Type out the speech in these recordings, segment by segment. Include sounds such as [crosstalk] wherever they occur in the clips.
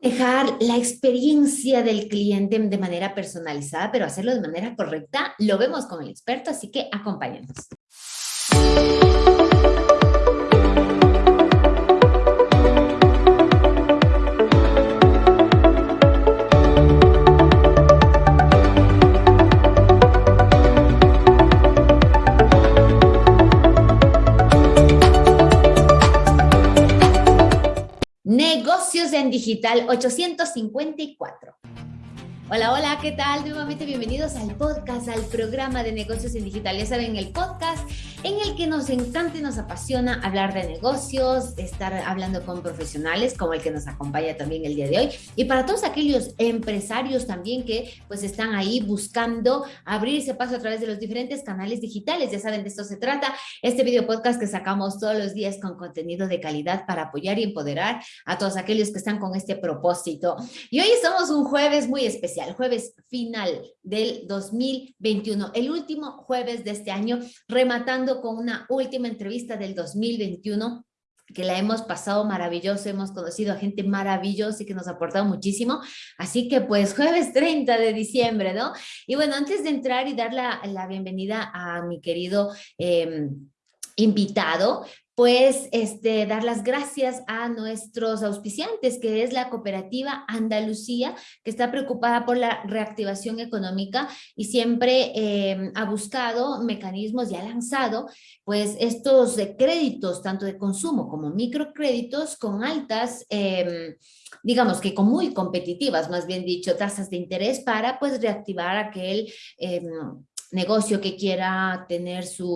Dejar la experiencia del cliente de manera personalizada, pero hacerlo de manera correcta, lo vemos con el experto, así que acompáñanos. En Digital 854. Hola, hola, ¿qué tal? Nuevamente bienvenidos al podcast, al programa de negocios en digital. Ya saben, el podcast en el que nos encanta y nos apasiona hablar de negocios, estar hablando con profesionales como el que nos acompaña también el día de hoy. Y para todos aquellos empresarios también que pues están ahí buscando abrirse paso a través de los diferentes canales digitales. Ya saben, de esto se trata. Este video podcast que sacamos todos los días con contenido de calidad para apoyar y empoderar a todos aquellos que están con este propósito. Y hoy estamos un jueves muy especial el jueves final del 2021, el último jueves de este año, rematando con una última entrevista del 2021 que la hemos pasado maravilloso, hemos conocido a gente maravillosa y que nos ha aportado muchísimo. Así que pues jueves 30 de diciembre, ¿no? Y bueno, antes de entrar y dar la, la bienvenida a mi querido... Eh, invitado, pues este, dar las gracias a nuestros auspiciantes, que es la cooperativa Andalucía, que está preocupada por la reactivación económica y siempre em, ha buscado mecanismos y ha lanzado pues estos créditos, tanto de consumo como microcréditos, con altas, em, digamos que con muy competitivas, más bien dicho, tasas de interés para pues reactivar aquel em, negocio que quiera tener su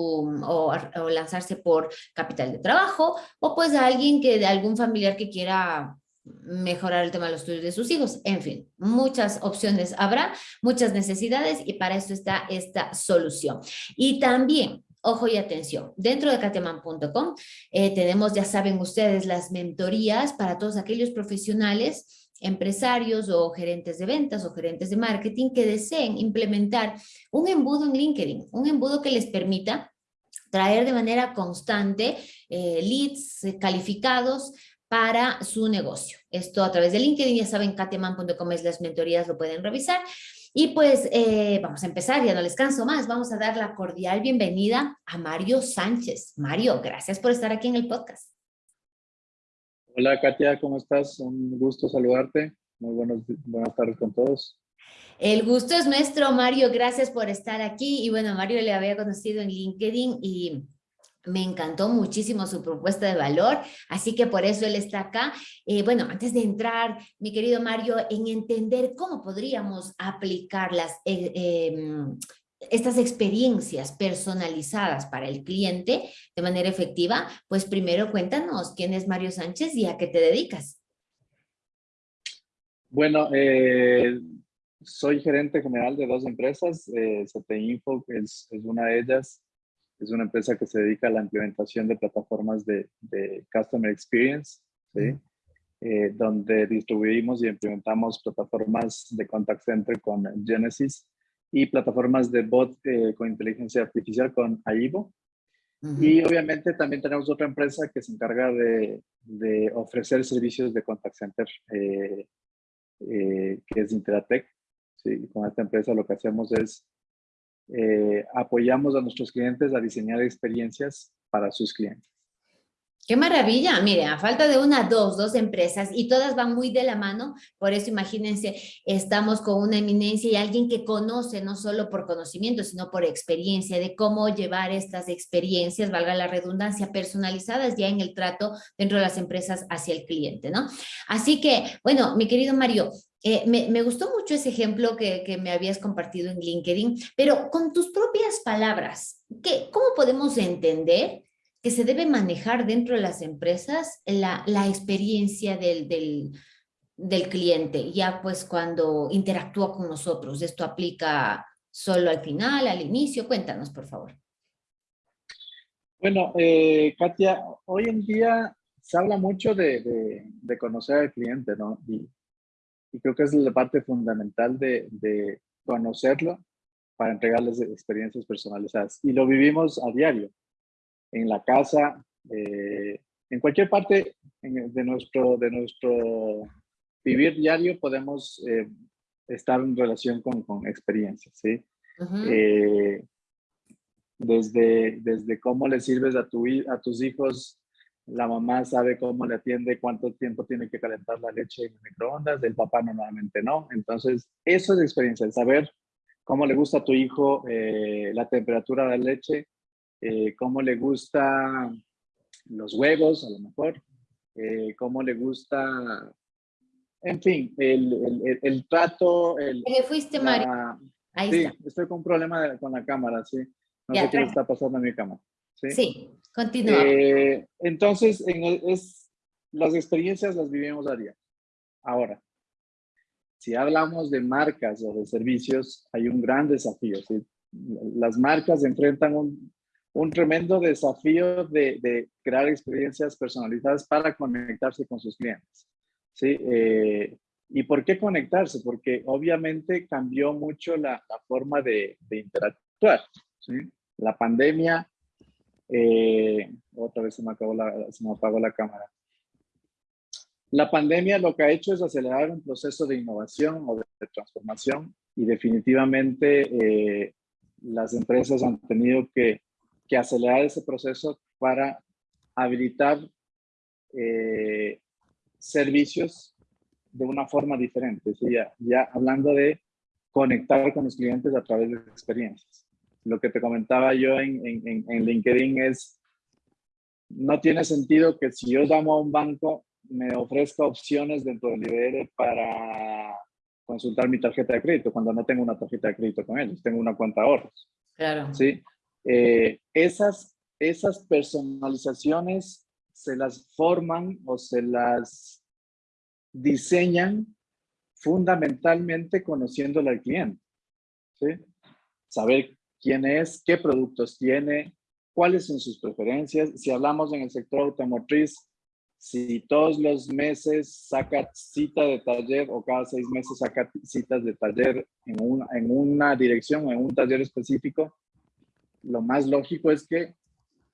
o, lanzarse por capital de trabajo o pues alguien que de algún familiar que quiera mejorar el tema de los estudios de sus hijos. En fin, muchas opciones habrá, muchas necesidades y para eso está esta solución. Y también ojo y atención, dentro de cateman.com eh, tenemos, ya saben ustedes, las mentorías para todos aquellos profesionales empresarios o gerentes de ventas o gerentes de marketing que deseen implementar un embudo en LinkedIn, un embudo que les permita traer de manera constante eh, leads calificados para su negocio. Esto a través de LinkedIn, ya saben, kateman.com es las mentorías, lo pueden revisar. Y pues eh, vamos a empezar, ya no les canso más, vamos a dar la cordial bienvenida a Mario Sánchez. Mario, gracias por estar aquí en el podcast. Hola Katia, ¿cómo estás? Un gusto saludarte. Muy buenos, buenas tardes con todos. El gusto es nuestro, Mario. Gracias por estar aquí. Y bueno, Mario le había conocido en LinkedIn y me encantó muchísimo su propuesta de valor, así que por eso él está acá. Eh, bueno, antes de entrar, mi querido Mario, en entender cómo podríamos aplicar las, eh, em, estas experiencias personalizadas para el cliente de manera efectiva, pues primero cuéntanos quién es Mario Sánchez y a qué te dedicas. Bueno, eh, soy gerente general de dos empresas. Eh, Info es, es, una de ellas. Es una empresa que se dedica a la implementación de plataformas de, de Customer Experience, ¿sí? Eh, donde distribuimos y implementamos plataformas de contact center con Genesis y plataformas de bot eh, con inteligencia artificial con AIBO. Y obviamente también tenemos otra empresa que se encarga de, de ofrecer servicios de contact center, eh, eh, que es Interatec. Sí, con esta empresa lo que hacemos es apoyamos a nuestros clientes a diseñar experiencias para sus clientes. ¡Qué maravilla! Mire, a falta de una, dos, dos empresas y todas van muy de la mano, por eso imagínense, estamos con una eminencia y alguien que conoce no solo por conocimiento, sino por experiencia de cómo llevar estas experiencias, valga la redundancia, personalizadas ya en el trato dentro de las empresas hacia el cliente, ¿no? Así que, bueno, mi querido Mario, eh, me, gustó mucho ese ejemplo que, que, me habías compartido en LinkedIn, pero con tus propias palabras, ¿qué, ¿cómo podemos entender que se debe manejar dentro de las empresas la, la experiencia del, del, cliente, ya pues cuando interactúa con nosotros. ¿Esto aplica solo al final, al inicio? Cuéntanos, por favor. Bueno, eh, Katia, hoy en día se habla mucho de, de, conocer al cliente, ¿no? Y, y, creo que es la parte fundamental de, de conocerlo para entregarles experiencias personalizadas. Y lo vivimos a diario en la casa, eh, en cualquier parte de, nuestro, de, nuestro, vivir diario podemos eh, estar en relación con, con experiencias, ¿sí? Eh, desde, desde cómo le sirves a, tu, a tus hijos, la mamá sabe cómo le atiende, cuánto tiempo tiene que calentar la leche en microondas, el papá normalmente no. Entonces, eso es experiencia, el saber cómo le gusta a tu hijo eh, la temperatura de la leche, eh, cómo le gusta los huevos, a lo mejor, eh, cómo le gusta, en fin, el, el, el, trato. El, ¿Qué fuiste, Mario? Ahí sí, estoy con un problema con la cámara, sí. No sé qué le está pasando a mi cámara. Sí, sí continúa. Eh, entonces, en es, las experiencias las vivimos a día. Ahora, si hablamos de marcas o de servicios, hay un gran desafío. ¿sí? Las marcas enfrentan un, un tremendo desafío de, de, crear experiencias personalizadas para conectarse con sus clientes. ¿sí? Eh, ¿Y por qué conectarse? Porque obviamente cambió mucho la, forma de, interactuar. La pandemia, eh, otra vez se me, acabó se me apagó la cámara. La pandemia lo que ha hecho es acelerar un proceso de innovación o de, transformación y definitivamente eh, las empresas han tenido que, que, acelerar ese proceso para habilitar eh, servicios de una forma diferente. ¿sí? Ya, ya hablando de conectar con los clientes a través de experiencias. Lo que te comentaba yo en, en, en LinkedIn es, no tiene sentido que si yo llamo a un banco me ofrezca opciones dentro del IBR para consultar mi tarjeta de crédito cuando no tengo una tarjeta de crédito con ellos, tengo una cuenta de ahorros. Claro. ¿sí? Eh, esas, esas personalizaciones se las forman o se las diseñan fundamentalmente conociéndole al cliente. Saber quién es, qué productos tiene, cuáles son sus preferencias. Si hablamos en el sector automotriz, si todos los meses saca cita de taller o cada seis meses saca citas de taller en una, en una dirección, en un taller específico, lo más lógico es que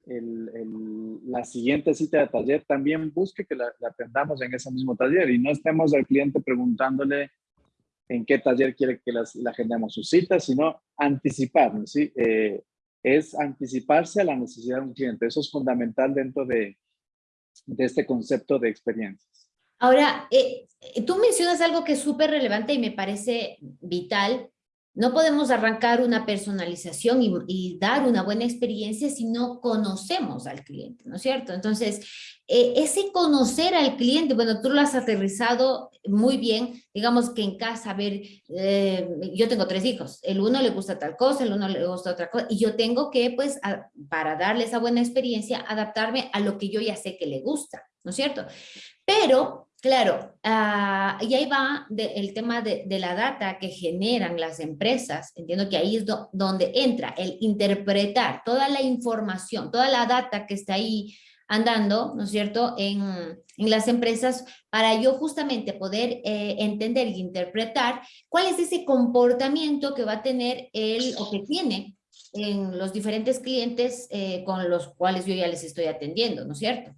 el, el, la siguiente cita de taller también busque que la, la, en ese mismo taller y no estemos al cliente preguntándole en qué taller quiere que las, la agendemos sus citas, sino anticiparnos, ¿sí? Eh, es anticiparse a la necesidad de un cliente. Eso es fundamental dentro de, de este concepto de experiencias. Ahora, eh, tú mencionas algo que es súper relevante y me parece vital. No podemos arrancar una personalización y, dar una buena experiencia si no conocemos al cliente, ¿no es cierto? Entonces, eh, ese conocer al cliente, bueno, tú lo has aterrizado muy bien, digamos que en casa, a ver, eh, yo tengo tres hijos, el uno le gusta tal cosa, el uno le gusta otra cosa, y yo tengo que, pues, para darle esa buena experiencia, adaptarme a lo que yo ya sé que le gusta, ¿no es cierto? Pero, claro, uh, y ahí va el tema de, la data que generan las empresas, entiendo que ahí es do, donde entra el interpretar toda la información, toda la data que está ahí, andando, ¿no es cierto?, en, las empresas para yo justamente poder eh, entender y interpretar cuál es ese comportamiento que va a tener él o que tiene en los diferentes clientes eh, con los cuales yo ya les estoy atendiendo, ¿no es cierto?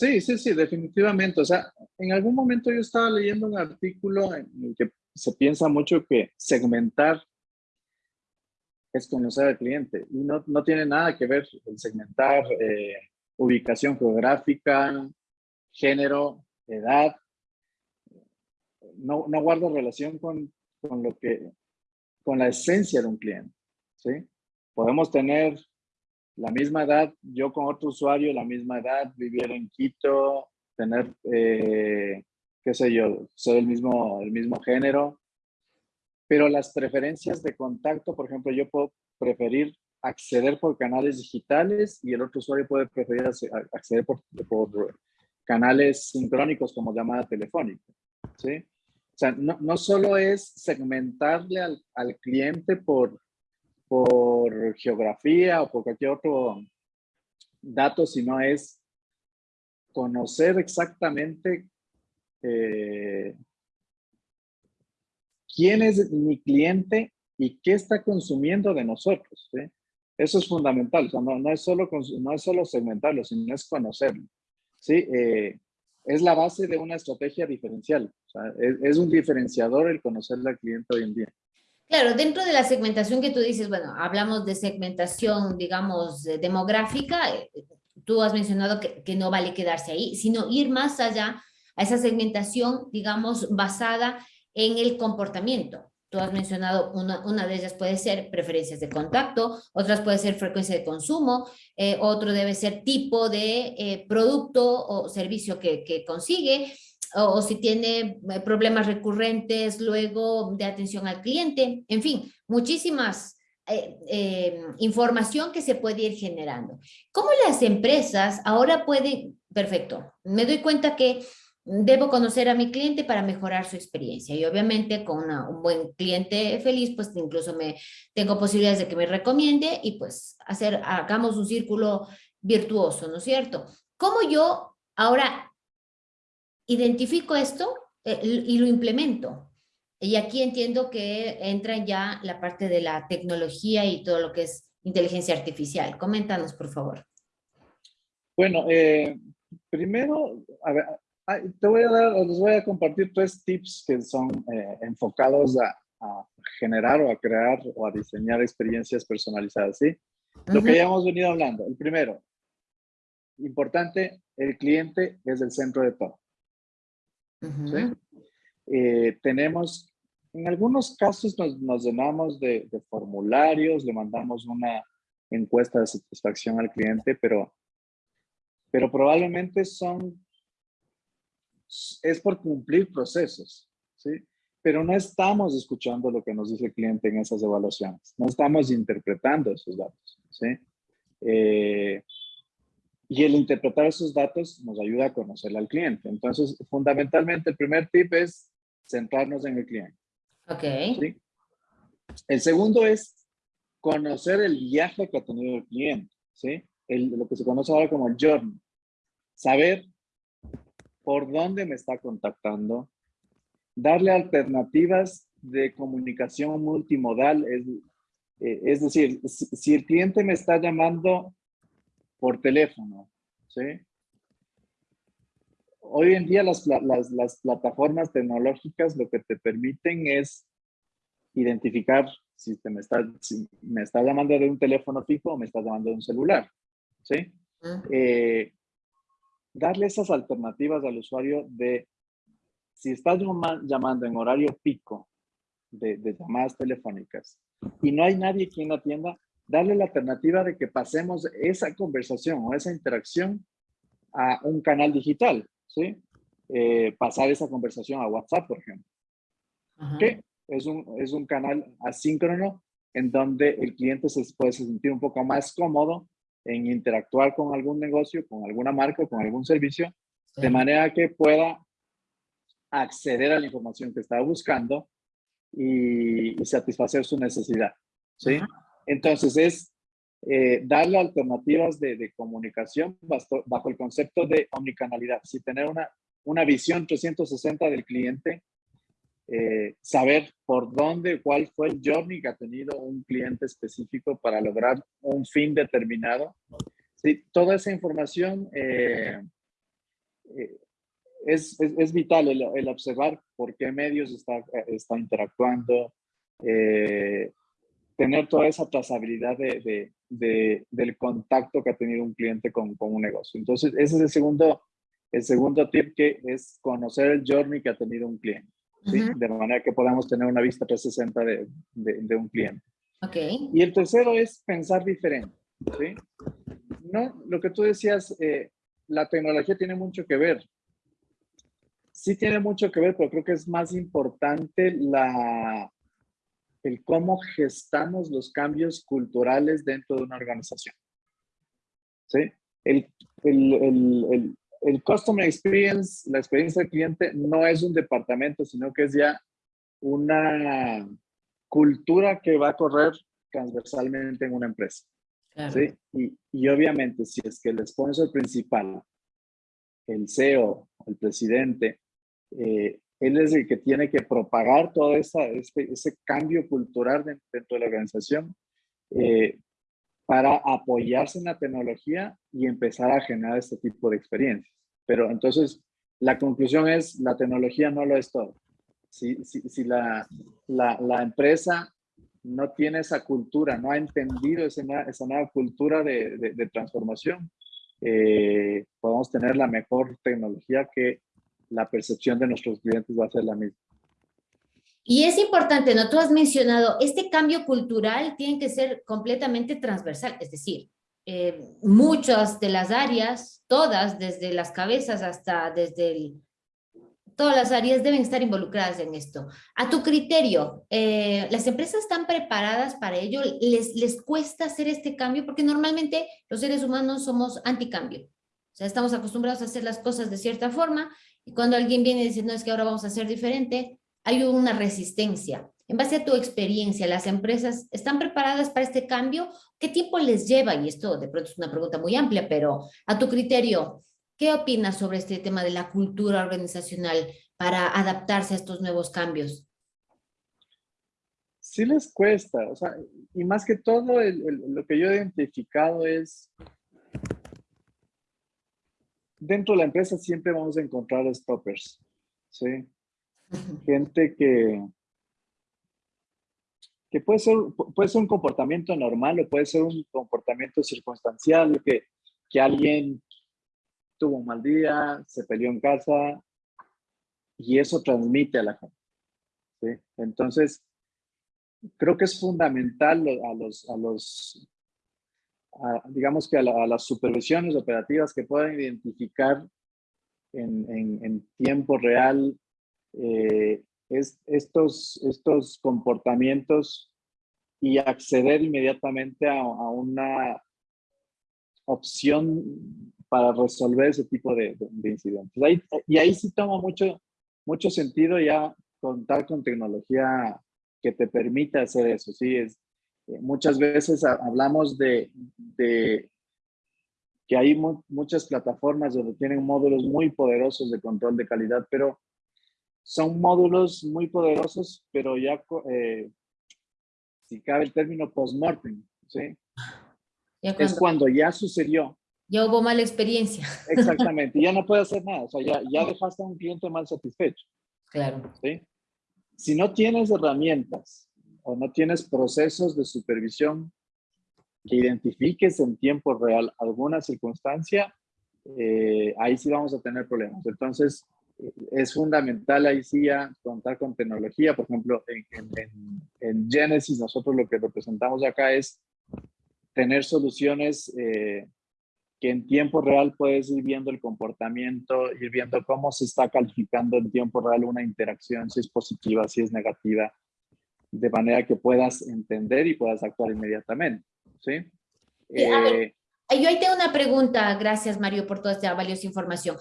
Sí, sí, sí, definitivamente. O sea, en algún momento yo estaba leyendo un artículo en el que se piensa mucho que segmentar es conocer al cliente y no, no tiene nada que ver el segmentar eh, ubicación geográfica, género, edad. No, no guarda relación con, con, lo que, con la esencia de un cliente. ¿sí? Podemos tener la misma edad, yo con otro usuario, la misma edad, vivir en Quito, tener, eh, qué sé yo, ser el mismo, el mismo género, pero las preferencias de contacto, por ejemplo, yo puedo preferir acceder por canales digitales y el otro usuario puede preferir acceder por, por canales sincrónicos como llamada telefónica. ¿sí? O sea, no, no solo es segmentarle al, al, cliente por, por geografía o por cualquier otro dato, sino es conocer exactamente eh, quién es mi cliente y qué está consumiendo de nosotros. ¿sí? Eso es fundamental, o sea, no, no, es solo, no es solo segmentarlo, sino es conocerlo. ¿sí? Eh, es la base de una estrategia diferencial. es, un diferenciador el conocer al cliente hoy en día. Claro, dentro de la segmentación que tú dices, bueno, hablamos de segmentación, digamos, demográfica, eh, tú has mencionado que, no vale quedarse ahí, sino ir más allá a esa segmentación, digamos, basada en el comportamiento. Tú has mencionado, una, una de ellas puede ser preferencias de contacto, otras puede ser frecuencia de consumo, eh, otro debe ser tipo de eh, producto o servicio que consigue, o, si tiene eh, problemas recurrentes luego de atención al cliente, en fin, muchísimas información que se puede ir generando. ¿Cómo las empresas ahora pueden, perfecto, me doy cuenta que debo conocer a mi cliente para mejorar su experiencia y obviamente con un buen cliente feliz pues incluso me tengo posibilidades de que me recomiende y pues hacer hagamos un círculo virtuoso ¿no es cierto? ¿cómo yo ahora identifico esto eh, y lo implemento? y aquí entiendo que entra ya la parte de la tecnología y todo lo que es inteligencia artificial coméntanos por favor bueno eh, primero a ver, te voy a dar, les voy a compartir tres tips que son eh, enfocados a, generar o a crear o a diseñar experiencias personalizadas, ¿sí? Lo que ya hemos venido hablando. El primero, importante, el cliente es el centro de todo. Eh, tenemos, en algunos casos nos, nos llenamos de, de, formularios, le mandamos una encuesta de satisfacción al cliente, pero, pero probablemente son es por cumplir procesos, ¿sí? Pero no estamos escuchando lo que nos dice el cliente en esas evaluaciones, no estamos interpretando esos datos, ¿sí? Eh, y el interpretar esos datos nos ayuda a conocer al cliente. Entonces, fundamentalmente, el primer tip es centrarnos en el cliente. Ok. ¿sí? El segundo es conocer el viaje que ha tenido el cliente, ¿sí? El, lo que se conoce ahora como el journey. Saber por dónde me está contactando, darle alternativas de comunicación multimodal, es, eh, es decir, si, el cliente me está llamando por teléfono, ¿sí? Hoy en día las, las, las plataformas tecnológicas lo que te permiten es identificar si, te me, está, si me está llamando de un teléfono fijo o me está llamando de un celular, ¿sí? Eh, darle esas alternativas al usuario de, si estás llamando en horario pico de, llamadas telefónicas y no hay nadie quien atienda, darle la alternativa de que pasemos esa conversación o esa interacción a un canal digital, ¿sí? Eh, pasar esa conversación a WhatsApp, por ejemplo. Que es un, es un canal asíncrono en donde el cliente se puede sentir un poco más cómodo en interactuar con algún negocio, con alguna marca, con algún servicio, de manera que pueda acceder a la información que está buscando y, satisfacer su necesidad. ¿sí? Entonces es eh, darle alternativas de, comunicación bajo, el concepto de omnicanalidad. Si tener una, una visión 360 del cliente eh, saber por dónde, cuál fue el journey que ha tenido un cliente específico para lograr un fin determinado. Sí, toda esa información eh, eh, es, es, vital, el, observar por qué medios está, está interactuando, tener toda esa trazabilidad de, de, del contacto que ha tenido un cliente con, con un negocio. Entonces, ese es el segundo, el segundo tip que es conocer el journey que ha tenido un cliente. De manera que podamos tener una vista 360 de, de, un cliente. Okay. Y el tercero es pensar diferente. ¿sí? No, lo que tú decías, eh, la tecnología tiene mucho que ver. Sí tiene mucho que ver, pero creo que es más importante la, el cómo gestamos los cambios culturales dentro de una organización. ¿Sí? El, el, el, el Customer Experience, la experiencia del cliente, no es un departamento, sino que es ya una cultura que va a correr transversalmente en una empresa. ¿sí? Y, y, obviamente, si es que el sponsor principal, el CEO, el presidente, eh, él es el que tiene que propagar todo esa, este, ese cambio cultural dentro de la organización, eh, para apoyarse en la tecnología y empezar a generar este tipo de experiencias. Pero entonces, la conclusión es, la tecnología no lo es todo. Si, si, si la, la, empresa no tiene esa cultura, no ha entendido esa, esa nueva cultura de, de, de transformación, eh, podemos tener la mejor tecnología que la percepción de nuestros clientes va a ser la misma. Y es importante, ¿no? Tú has mencionado, este cambio cultural tiene que ser completamente transversal, es decir, eh, muchas de las áreas, todas, desde las cabezas hasta desde todas las áreas deben estar involucradas en esto. A tu criterio, eh, ¿las empresas están preparadas para ello? ¿Les, ¿Les cuesta hacer este cambio? Porque normalmente los seres humanos somos anticambio. O sea, estamos acostumbrados a hacer las cosas de cierta forma y cuando alguien viene y dice, no, es que ahora vamos a hacer diferente, hay una resistencia. En base a tu experiencia, ¿las empresas están preparadas para este cambio? ¿Qué tiempo les lleva? Y esto de pronto es una pregunta muy amplia, pero a tu criterio, ¿qué opinas sobre este tema de la cultura organizacional para adaptarse a estos nuevos cambios? Sí les cuesta, o sea, y más que todo lo que yo he identificado es, dentro de la empresa siempre vamos a encontrar stoppers, ¿sí? gente que, que puede, ser, puede ser un comportamiento normal o puede ser un comportamiento circunstancial, que, que alguien tuvo un mal día, se peleó en casa y eso transmite a la gente. ¿sí? Entonces, creo que es fundamental a los, a los digamos que a, las supervisiones operativas que puedan identificar en, en, tiempo real eh, es, estos, estos comportamientos y acceder inmediatamente a, una opción para resolver ese tipo de, incidentes. Ahí, y ahí sí toma mucho, mucho sentido ya contar con tecnología que te permita hacer eso. Sí, muchas veces hablamos de, de que hay muchas plataformas donde tienen módulos muy poderosos de control de calidad, pero son módulos muy poderosos, pero ya, eh, si cabe el término post-mortem, ¿sí? es cuando ya sucedió. Ya hubo mala experiencia. [laughs] Exactamente, ya no puede hacer nada, o sea, ya, ya dejaste a un cliente mal satisfecho. Claro. ¿sí? Si no tienes herramientas o no tienes procesos de supervisión que identifiques en tiempo real alguna circunstancia, eh, ahí sí vamos a tener problemas. Entonces, es fundamental ahí sí contar con tecnología. Por ejemplo, en, Genesis nosotros lo que representamos acá es tener soluciones eh, que en tiempo real puedes ir viendo el comportamiento, ir viendo cómo se está calificando en tiempo real una interacción, si es positiva, si es negativa, de manera que puedas entender y puedas actuar inmediatamente. ¿sí? Eh, yo ahí tengo una pregunta, gracias Mario por toda esta valiosa información.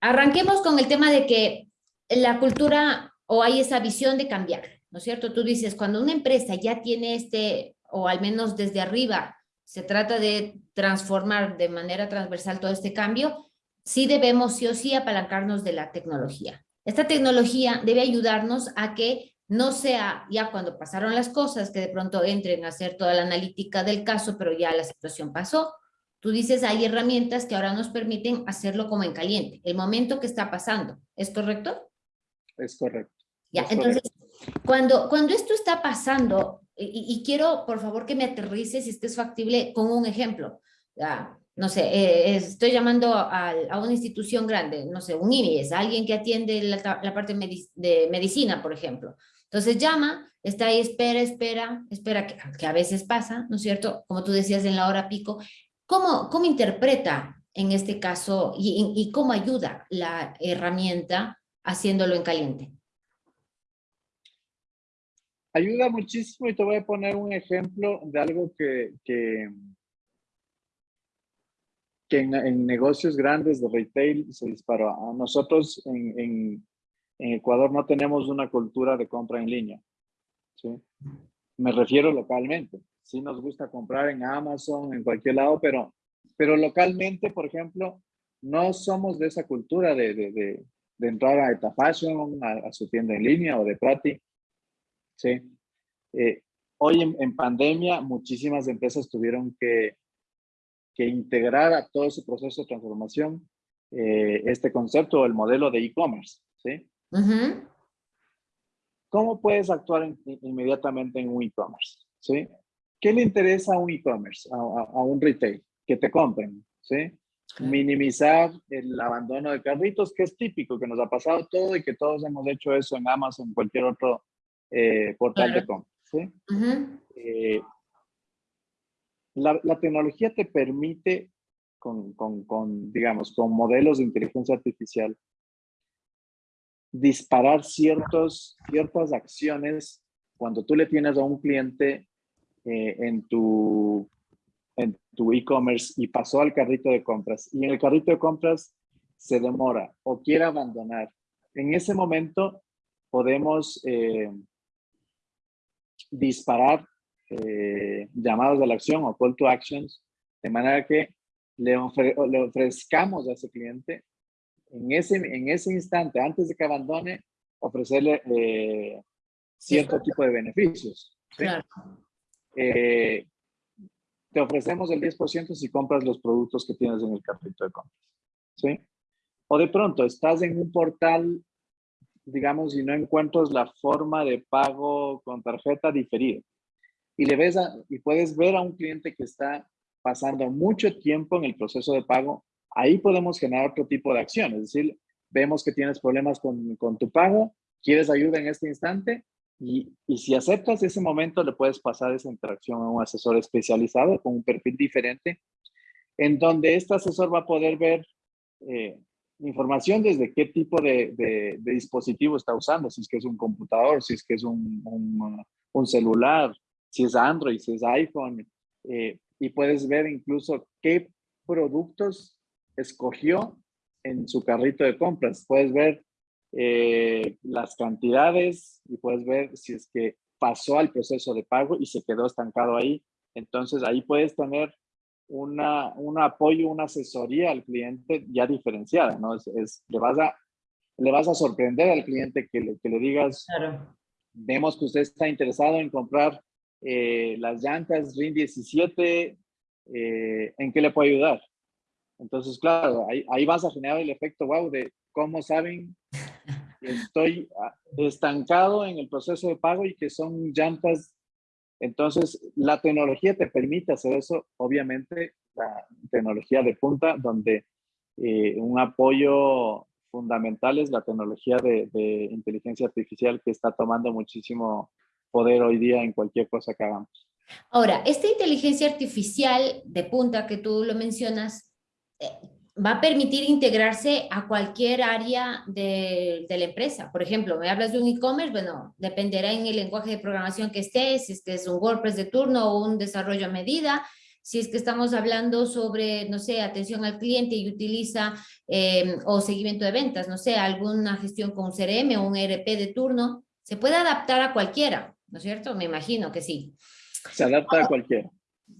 Arranquemos con el tema de que la cultura o hay esa visión de cambiar, ¿no es cierto? Tú dices, cuando una empresa ya tiene este, o al menos desde arriba, se trata de transformar de manera transversal todo este cambio, sí debemos sí o sí apalancarnos de la tecnología. Esta tecnología debe ayudarnos a que no sea ya cuando pasaron las cosas que de pronto entren a hacer toda la analítica del caso, pero ya la situación pasó, Tú dices, hay herramientas que ahora nos permiten hacerlo como en caliente, el momento que está pasando. ¿Es correcto? Es correcto. Ya, entonces, Cuando, cuando esto está pasando, y, quiero, por favor, que me aterrices si estés factible con un ejemplo. Ya, no sé, eh, estoy llamando a, a, una institución grande, no sé, un IMIES, alguien que atiende la, la parte de medicina, por ejemplo. Entonces llama, está ahí, espera, espera, espera, que, a veces pasa, ¿no es cierto? Como tú decías en la hora pico, ¿Cómo, cómo interpreta en este caso y, cómo ayuda la herramienta haciéndolo en caliente? Ayuda muchísimo y te voy a poner un ejemplo de algo que, que, que en, negocios grandes de retail se disparó. A nosotros en, en, en, Ecuador no tenemos una cultura de compra en línea. ¿sí? Me refiero localmente sí nos gusta comprar en Amazon, en cualquier lado, pero, pero localmente, por ejemplo, no somos de esa cultura de, de, de, entrar a Eta Fashion, a, su tienda en línea o de Prati. Sí. Eh, hoy en, en, pandemia, muchísimas empresas tuvieron que, que integrar a todo ese proceso de transformación eh, este concepto o el modelo de e-commerce, ¿sí? ¿Cómo puedes actuar inmediatamente en un e-commerce? ¿sí? ¿Qué le interesa a un e-commerce, a, un retail? Que te compren, ¿sí? Minimizar el abandono de carritos, que es típico, que nos ha pasado todo y que todos hemos hecho eso en Amazon, en cualquier otro eh, portal de compra, ¿sí? Eh, la, la, tecnología te permite, con, con, con, digamos, con modelos de inteligencia artificial, disparar ciertos, ciertas acciones cuando tú le tienes a un cliente eh, en tu en tu e-commerce y pasó al carrito de compras y en el carrito de compras se demora o quiere abandonar. En ese momento podemos eh, disparar eh, llamados de la acción o call to actions de manera que le, le ofrezcamos a ese cliente en ese, en ese instante, antes de que abandone, ofrecerle eh, cierto tipo de beneficios. Eh, te ofrecemos el 10% si compras los productos que tienes en el carrito de compras. ¿sí? O de pronto estás en un portal, digamos, y no encuentras la forma de pago con tarjeta diferida. Y, le ves y puedes ver a un cliente que está pasando mucho tiempo en el proceso de pago ahí podemos generar otro tipo de acción. Es decir, vemos que tienes problemas con, con tu pago, quieres ayuda en este instante y, y, si aceptas ese momento, le puedes pasar esa interacción a un asesor especializado con un perfil diferente, en donde este asesor va a poder ver eh, información desde qué tipo de, de, dispositivo está usando, si es que es un computador, si es que es un, un, celular, si es Android, si es iPhone, eh, y puedes ver incluso qué productos escogió en su carrito de compras. Puedes ver eh, las cantidades y puedes ver si es que pasó al proceso de pago y se quedó estancado ahí. Entonces ahí puedes tener una, un apoyo, una asesoría al cliente ya diferenciada, ¿no? Es, le, vas a, le vas a sorprender al cliente que le, que le digas, vemos que usted está interesado en comprar eh, las llantas RIN 17, eh, ¿en qué le puedo ayudar? Entonces, claro, ahí, vas a generar el efecto wow de cómo saben que [laughs] estoy ah, estancado en el proceso de pago y que son llantas. Entonces, la tecnología te permite hacer eso, obviamente, la tecnología de punta, donde eh, un apoyo fundamental es la tecnología de, de inteligencia artificial que está tomando muchísimo poder hoy día en cualquier cosa que hagamos. Ahora, esta inteligencia artificial de punta que tú lo mencionas, va a permitir integrarse a cualquier área de, la empresa. Por ejemplo, me hablas de un e-commerce, bueno, dependerá en el lenguaje de programación que estés, si es que es un WordPress de turno o un desarrollo a medida, si es que estamos hablando sobre, no sé, atención al cliente y utiliza, em, o seguimiento de ventas, no sé, alguna gestión con un CRM o un ERP de turno, se puede adaptar a cualquiera, ¿no es cierto? Me imagino que sí. Se adapta a cualquiera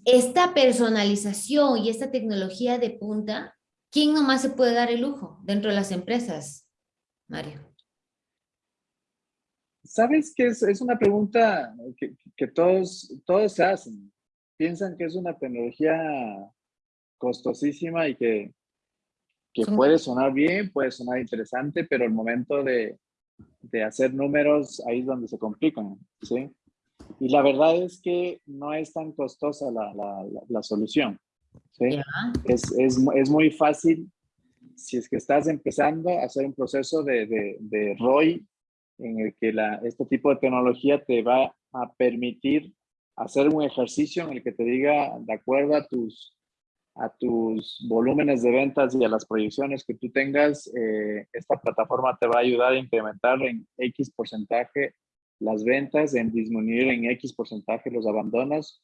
esta personalización y esta tecnología de punta, ¿quién nomás se puede dar el lujo dentro de las empresas, Mario? Sabes que es, una pregunta que, todos, todos se hacen. Piensan que es una tecnología costosísima y que, que puede sonar bien, puede sonar interesante, pero el momento de, de hacer números, ahí es donde se complican, ¿sí? Y la verdad es que no es tan costosa la, la, la, solución. ¿sí? Es, es, es, muy fácil si es que estás empezando a hacer un proceso de, de, de ROI en el que la, este tipo de tecnología te va a permitir hacer un ejercicio en el que te diga, de acuerdo a tus, a tus volúmenes de ventas y a las proyecciones que tú tengas, eh, esta plataforma te va a ayudar a incrementar en X porcentaje las ventas, en disminuir en X porcentaje los abandonos.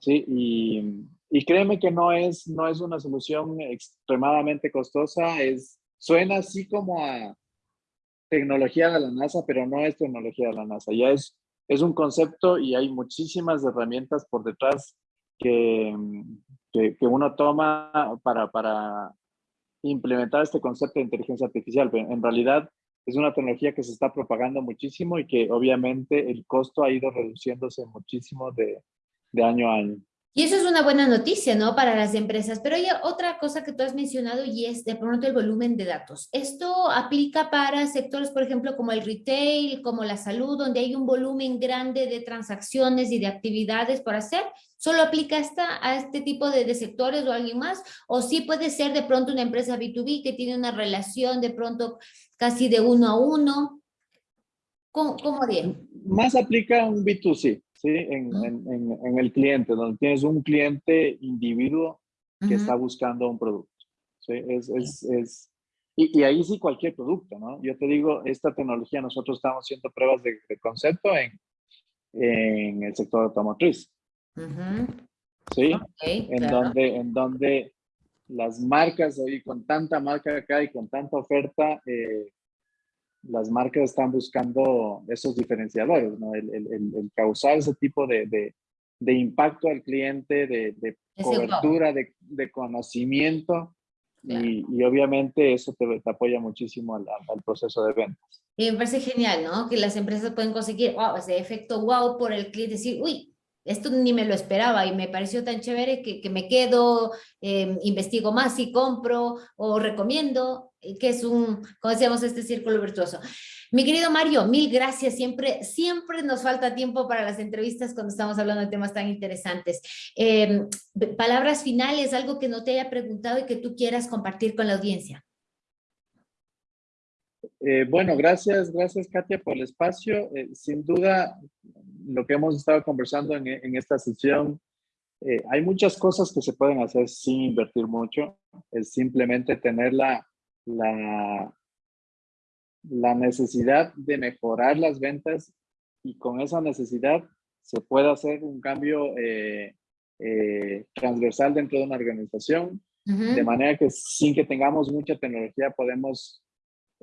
Sí, y, y, créeme que no es, no es una solución extremadamente costosa, es, suena así como a tecnología de la NASA, pero no es tecnología de la NASA, ya es, es un concepto y hay muchísimas herramientas por detrás que, que, que uno toma para, para implementar este concepto de inteligencia artificial. En realidad, es una tecnología que se está propagando muchísimo y que obviamente el costo ha ido reduciéndose muchísimo de, de año a año. Y eso es una buena noticia, ¿no? Para las empresas. Pero hay otra cosa que tú has mencionado y es de pronto el volumen de datos. Esto aplica para sectores, por ejemplo, como el retail, como la salud, donde hay un volumen grande de transacciones y de actividades por hacer. ¿Solo aplica esta, a este tipo de, sectores o alguien más? ¿O sí puede ser de pronto una empresa B2B que tiene una relación de pronto casi de uno a uno? ¿Cómo, cómo? Más aplica un B2C. ¿Sí? En, en, en, el cliente, donde tienes un cliente individuo que está buscando un producto. ¿sí? Es, es, es y, y, ahí sí cualquier producto, ¿no? Yo te digo, esta tecnología, nosotros estamos haciendo pruebas de, de concepto en, en el sector automotriz. ¿Sí? Okay, en, claro. donde, en donde las marcas, hoy con tanta marca acá y con tanta oferta, eh, las marcas están buscando esos diferenciadores, ¿no? el, el, el, causar ese tipo de, de, de, impacto al cliente, de, de cobertura, de, conocimiento, claro. y, y, obviamente eso te, te apoya muchísimo al, al, proceso de ventas. Y me parece genial, ¿no? Que las empresas pueden conseguir wow, ese efecto wow por el cliente, decir, uy, esto ni me lo esperaba y me pareció tan chévere que, que me quedo, eh, investigo más y compro o recomiendo, que es un, como decíamos, este círculo virtuoso. Mi querido Mario, mil gracias. Siempre, siempre nos falta tiempo para las entrevistas cuando estamos hablando de temas tan interesantes. Eh, palabras finales, algo que no te haya preguntado y que tú quieras compartir con la audiencia. Eh, bueno, gracias, gracias Katia por el espacio. Eh, sin duda, lo que hemos estado conversando en, en esta sesión, eh, hay muchas cosas que se pueden hacer sin invertir mucho. Es simplemente tener la, la, la necesidad de mejorar las ventas y con esa necesidad se puede hacer un cambio eh, eh, transversal dentro de una organización, uh -huh. de manera que sin que tengamos mucha tecnología podemos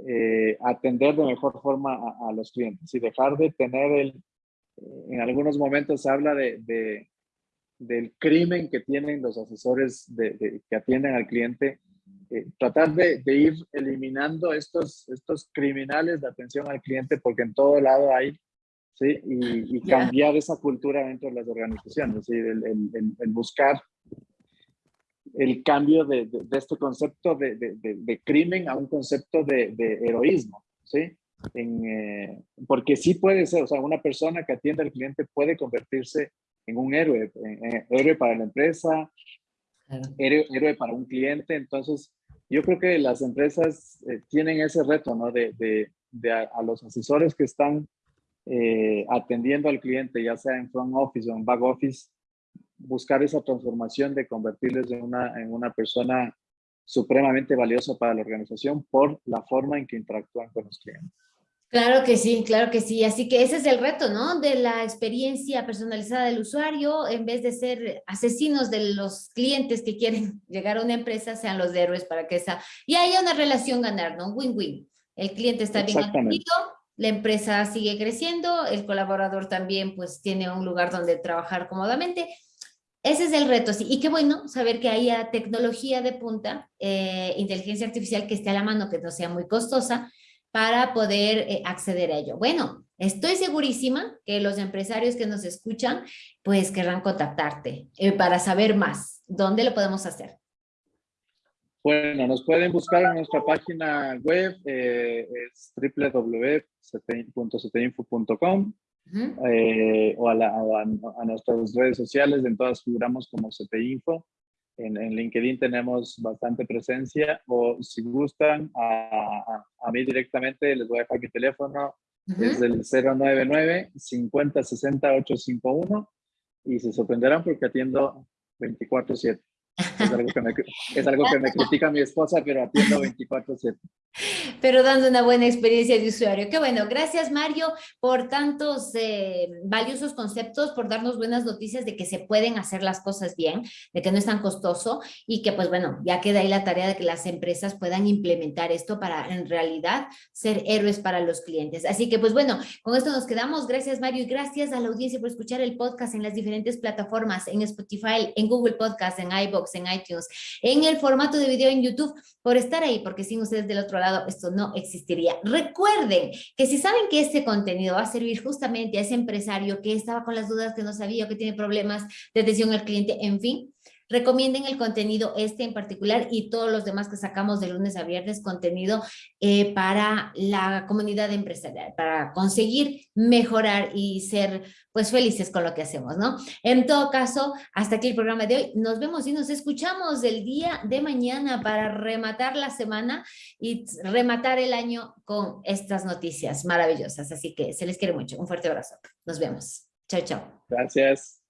eh, atender de mejor forma a, a, los clientes y dejar de tener el, en algunos momentos habla de, de, del crimen que tienen los asesores de, de que atienden al cliente, eh, tratar de, ir eliminando estos, estos criminales de atención al cliente porque en todo lado hay, ¿sí? Y, y cambiar yeah. esa cultura dentro de las organizaciones, ¿sí? el, el, el buscar el cambio de, de, de, este concepto de, de, crimen a un concepto de, heroísmo, ¿sí? En, eh, porque sí puede ser, o sea, una persona que atiende al cliente puede convertirse en un héroe, en, en héroe para la empresa, claro. héroe, héroe, para un cliente. Entonces, yo creo que las empresas eh, tienen ese reto, ¿no? De, a, a, los asesores que están eh, atendiendo al cliente, ya sea en front office o en back office, buscar esa transformación de convertirles en una, en una persona supremamente valiosa para la organización por la forma en que interactúan con los clientes. Claro que sí, claro que sí. Así que ese es el reto, ¿no? De la experiencia personalizada del usuario, en vez de ser asesinos de los clientes que quieren [laughs] llegar a una empresa, sean los héroes para que esa... Y haya una relación ganar, ¿no? Win-win. El cliente está bien atendido, la empresa sigue creciendo, el colaborador también pues tiene un lugar donde trabajar cómodamente. Ese es el reto, sí. Y qué bueno saber que haya tecnología de punta, eh, inteligencia artificial que esté a la mano, que no sea muy costosa, para poder eh, acceder a ello. Bueno, estoy segurísima que los empresarios que nos escuchan, pues querrán contactarte eh, para saber más. ¿Dónde lo podemos hacer? Bueno, nos pueden buscar en nuestra página web, es www.ctinfo.com uh -huh. eh, o, a, la, a, a, nuestras redes sociales, en todas figuramos como CTInfo. En, en, LinkedIn tenemos bastante presencia o si gustan a, a, a mí directamente les voy a dejar mi teléfono, uh -huh. es el 099 50 60 851 y se sorprenderán porque atiendo 24/7. Es algo que me, es algo que me critica mi esposa, pero atiendo 24/7. Pero dando una buena experiencia de usuario. Qué bueno. Gracias, Mario, por tantos eh, valiosos conceptos, por darnos buenas noticias de que se pueden hacer las cosas bien, de que no es tan costoso y que, pues bueno, ya queda ahí la tarea de que las empresas puedan implementar esto para en realidad ser héroes para los clientes. Así que, pues bueno, con esto nos quedamos. Gracias, Mario, y gracias a la audiencia por escuchar el podcast en las diferentes plataformas, en Spotify, en Google Podcast, en iBox, en iTunes, en el formato de video en YouTube, por estar ahí, porque sin ustedes del otro lado esto no existiría. Recuerden que si saben que este contenido va a servir justamente a ese empresario que estaba con las dudas, que no sabía, que tiene problemas de atención al cliente, en fin, Recomienden el contenido este en particular y todos los demás que sacamos de lunes a viernes, contenido eh, para la comunidad empresarial, para conseguir mejorar y ser pues felices con lo que hacemos, ¿no? En todo caso, hasta aquí el programa de hoy. Nos vemos y nos escuchamos el día de mañana para rematar la semana y rematar el año con estas noticias maravillosas. Así que se les quiere mucho. Un fuerte abrazo. Nos vemos. Chao, chao. Gracias.